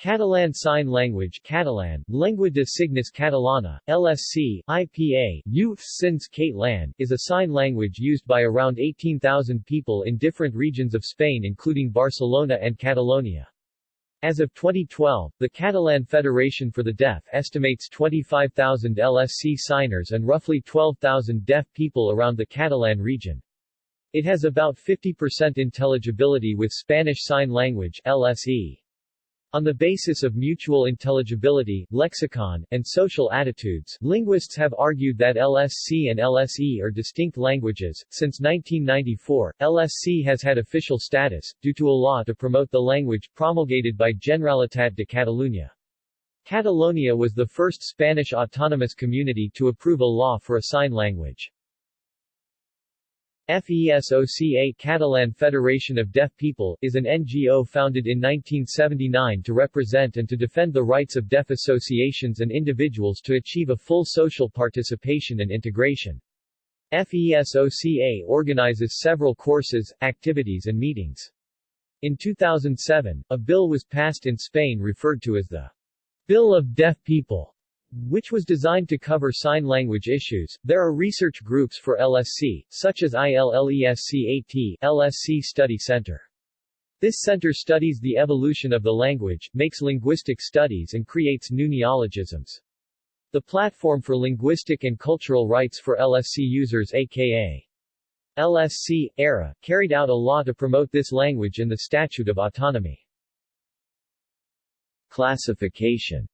Catalan Sign Language Catalan, Llengua de Signes Catalana, LSC, IPA, Sins Catalan, is a sign language used by around 18,000 people in different regions of Spain including Barcelona and Catalonia. As of 2012, the Catalan Federation for the Deaf estimates 25,000 LSC signers and roughly 12,000 deaf people around the Catalan region. It has about 50% intelligibility with Spanish Sign Language LSE. On the basis of mutual intelligibility, lexicon, and social attitudes, linguists have argued that LSC and LSE are distinct languages. Since 1994, LSC has had official status, due to a law to promote the language promulgated by Generalitat de Catalunya. Catalonia was the first Spanish autonomous community to approve a law for a sign language. FESOCA Catalan Federation of Deaf People, is an NGO founded in 1979 to represent and to defend the rights of deaf associations and individuals to achieve a full social participation and integration. FESOCA organizes several courses, activities and meetings. In 2007, a bill was passed in Spain referred to as the Bill of Deaf People which was designed to cover sign language issues. There are research groups for LSC, such as ILLESCAT, LSC Study Center. This center studies the evolution of the language, makes linguistic studies and creates new neologisms. The Platform for Linguistic and Cultural Rights for LSC Users aka LSC, ERA, carried out a law to promote this language in the Statute of Autonomy. Classification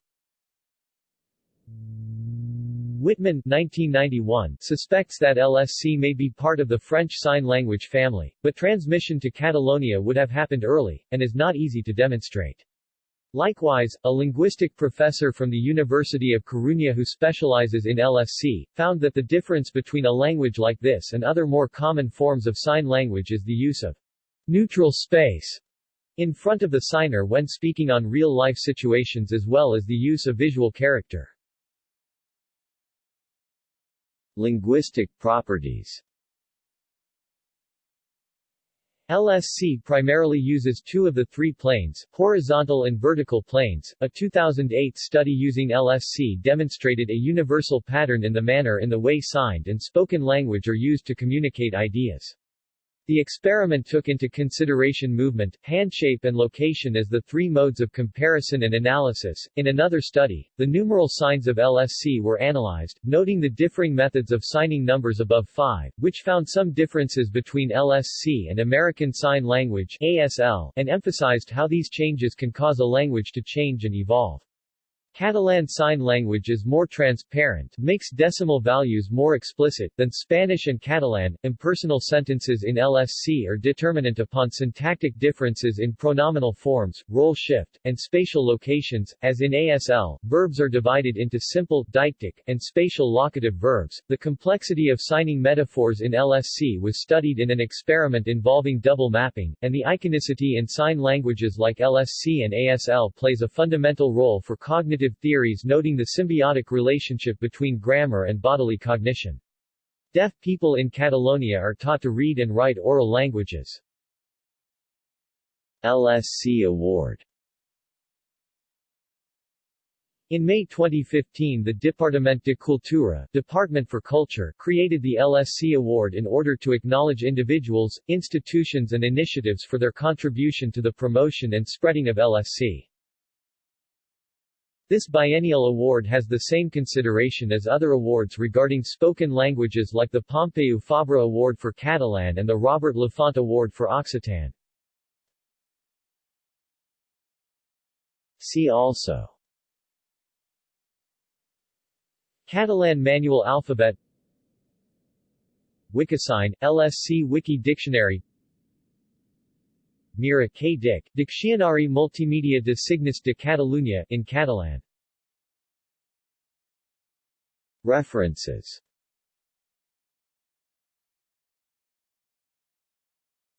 Wittmann 1991, suspects that LSC may be part of the French Sign Language family, but transmission to Catalonia would have happened early, and is not easy to demonstrate. Likewise, a linguistic professor from the University of Coruña who specializes in LSC, found that the difference between a language like this and other more common forms of sign language is the use of neutral space in front of the signer when speaking on real-life situations as well as the use of visual character. Linguistic properties LSC primarily uses two of the three planes, horizontal and vertical planes. A 2008 study using LSC demonstrated a universal pattern in the manner in the way signed and spoken language are used to communicate ideas. The experiment took into consideration movement, handshape and location as the three modes of comparison and analysis. In another study, the numeral signs of LSC were analyzed, noting the differing methods of signing numbers above 5, which found some differences between LSC and American Sign Language ASL, and emphasized how these changes can cause a language to change and evolve. Catalan Sign Language is more transparent, makes decimal values more explicit, than Spanish and Catalan. Impersonal sentences in LSC are determinant upon syntactic differences in pronominal forms, role shift, and spatial locations. As in ASL, verbs are divided into simple, deictic, and spatial locative verbs. The complexity of signing metaphors in LSC was studied in an experiment involving double mapping, and the iconicity in sign languages like LSC and ASL plays a fundamental role for cognitive cognitive theories noting the symbiotic relationship between grammar and bodily cognition. Deaf people in Catalonia are taught to read and write oral languages. LSC Award in May 2015 the Departament de Cultura Department for Culture created the LSC Award in order to acknowledge individuals, institutions and initiatives for their contribution to the promotion and spreading of LSC. This biennial award has the same consideration as other awards regarding spoken languages like the Pompeu Fabra Award for Catalan and the Robert Lafont Award for Occitan. See also Catalan Manual Alphabet Wikisign, LSC Wiki Dictionary MiraQueDic, Diccionari Multimedia de Signes de Catalunya in Catalan. References